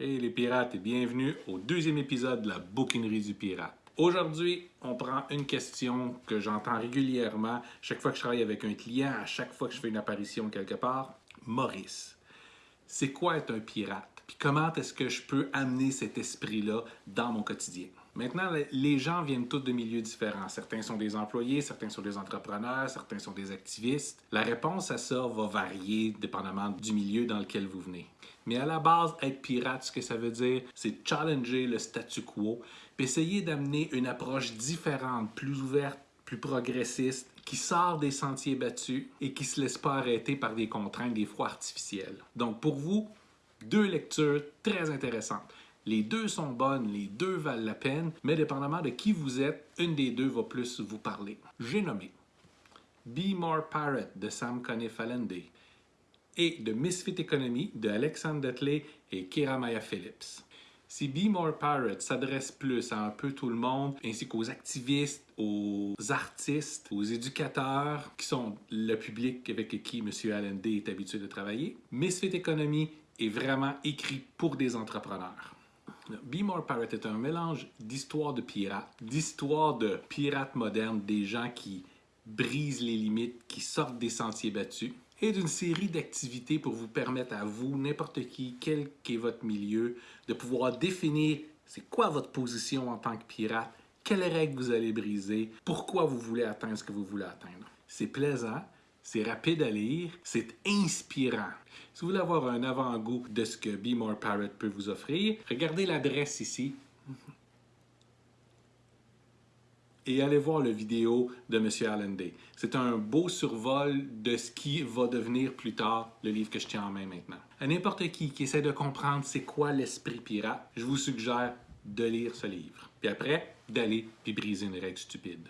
Hey les pirates et bienvenue au deuxième épisode de la bouquinerie du pirate. Aujourd'hui, on prend une question que j'entends régulièrement chaque fois que je travaille avec un client, à chaque fois que je fais une apparition quelque part. Maurice, c'est quoi être un pirate? Puis comment est-ce que je peux amener cet esprit-là dans mon quotidien? Maintenant, les gens viennent tous de milieux différents. Certains sont des employés, certains sont des entrepreneurs, certains sont des activistes. La réponse à ça va varier dépendamment du milieu dans lequel vous venez. Mais à la base, être pirate, ce que ça veut dire, c'est challenger le statu quo, puis essayer d'amener une approche différente, plus ouverte, plus progressiste, qui sort des sentiers battus et qui ne se laisse pas arrêter par des contraintes, des fois artificielles. Donc pour vous, deux lectures très intéressantes. Les deux sont bonnes, les deux valent la peine, mais dépendamment de qui vous êtes, une des deux va plus vous parler. J'ai nommé Be More Pirate de Sam Conniff-Allende et The Misfit Economy de Alexander Dudley et Kiramaya Phillips. Si Be More Pirate s'adresse plus à un peu tout le monde, ainsi qu'aux activistes, aux artistes, aux éducateurs, qui sont le public avec qui M. Allende est habitué de travailler, Misfit Economy est vraiment écrit pour des entrepreneurs. Be More Pirate est un mélange d'histoire de pirates, d'histoire de pirates modernes, des gens qui brisent les limites, qui sortent des sentiers battus, et d'une série d'activités pour vous permettre à vous, n'importe qui, quel qu'est votre milieu, de pouvoir définir c'est quoi votre position en tant que pirate, quelles règles vous allez briser, pourquoi vous voulez atteindre ce que vous voulez atteindre. C'est plaisant, c'est rapide à lire, c'est inspirant. Si vous voulez avoir un avant-goût de ce que Be More Pirate peut vous offrir, regardez l'adresse ici et allez voir la vidéo de M. Allende. C'est un beau survol de ce qui va devenir plus tard le livre que je tiens en main maintenant. À n'importe qui qui essaie de comprendre c'est quoi l'esprit pirate, je vous suggère de lire ce livre. Puis après, d'aller puis briser une règle stupide.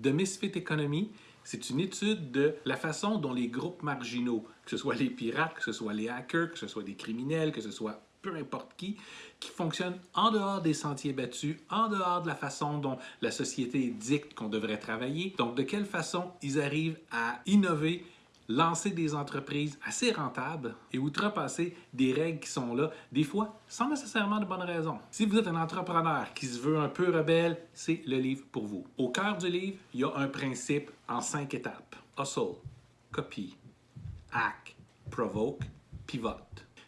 The Misfit Economy, c'est une étude de la façon dont les groupes marginaux, que ce soit les pirates, que ce soit les hackers, que ce soit des criminels, que ce soit peu importe qui, qui fonctionnent en dehors des sentiers battus, en dehors de la façon dont la société dicte qu'on devrait travailler. Donc, de quelle façon ils arrivent à innover lancer des entreprises assez rentables et outrepasser des règles qui sont là, des fois sans nécessairement de bonnes raisons. Si vous êtes un entrepreneur qui se veut un peu rebelle, c'est le livre pour vous. Au cœur du livre, il y a un principe en cinq étapes. Hustle, copy, hack, provoke, pivot.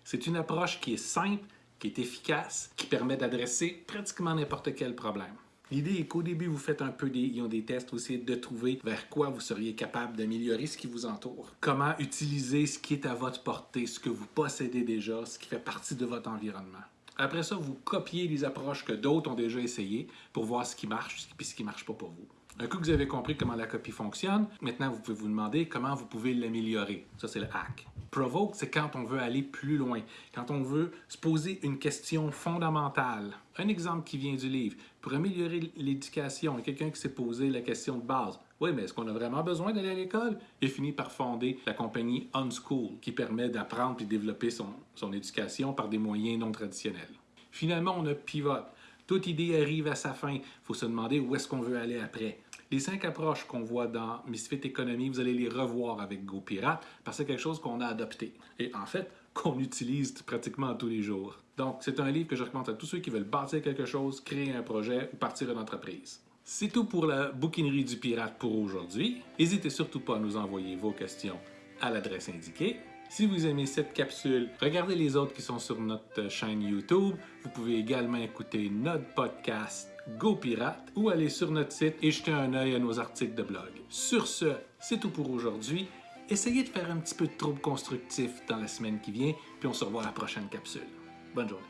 C'est une approche qui est simple, qui est efficace, qui permet d'adresser pratiquement n'importe quel problème. L'idée est qu'au début, vous faites un peu des, ont des tests aussi de trouver vers quoi vous seriez capable d'améliorer ce qui vous entoure. Comment utiliser ce qui est à votre portée, ce que vous possédez déjà, ce qui fait partie de votre environnement. Après ça, vous copiez les approches que d'autres ont déjà essayées pour voir ce qui marche et ce qui ne marche pas pour vous. Un coup que vous avez compris comment la copie fonctionne, maintenant vous pouvez vous demander comment vous pouvez l'améliorer. Ça, c'est le hack. Provoke, c'est quand on veut aller plus loin, quand on veut se poser une question fondamentale. Un exemple qui vient du livre. Pour améliorer l'éducation, quelqu'un qui s'est posé la question de base. Oui, mais est-ce qu'on a vraiment besoin d'aller à l'école? Il finit par fonder la compagnie Unschool, qui permet d'apprendre et développer son, son éducation par des moyens non traditionnels. Finalement, on a Pivot. Toute idée arrive à sa fin. Il faut se demander où est-ce qu'on veut aller après. Les cinq approches qu'on voit dans Misfit Economy, vous allez les revoir avec GoPirate parce que c'est quelque chose qu'on a adopté. Et en fait, qu'on utilise pratiquement tous les jours. Donc, c'est un livre que je recommande à tous ceux qui veulent bâtir quelque chose, créer un projet ou partir une entreprise. C'est tout pour la bouquinerie du pirate pour aujourd'hui. N'hésitez surtout pas à nous envoyer vos questions à l'adresse indiquée. Si vous aimez cette capsule, regardez les autres qui sont sur notre chaîne YouTube. Vous pouvez également écouter notre podcast Go Pirate ou aller sur notre site et jeter un œil à nos articles de blog. Sur ce, c'est tout pour aujourd'hui. Essayez de faire un petit peu de trouble constructif dans la semaine qui vient, puis on se revoit à la prochaine capsule. Bonne journée.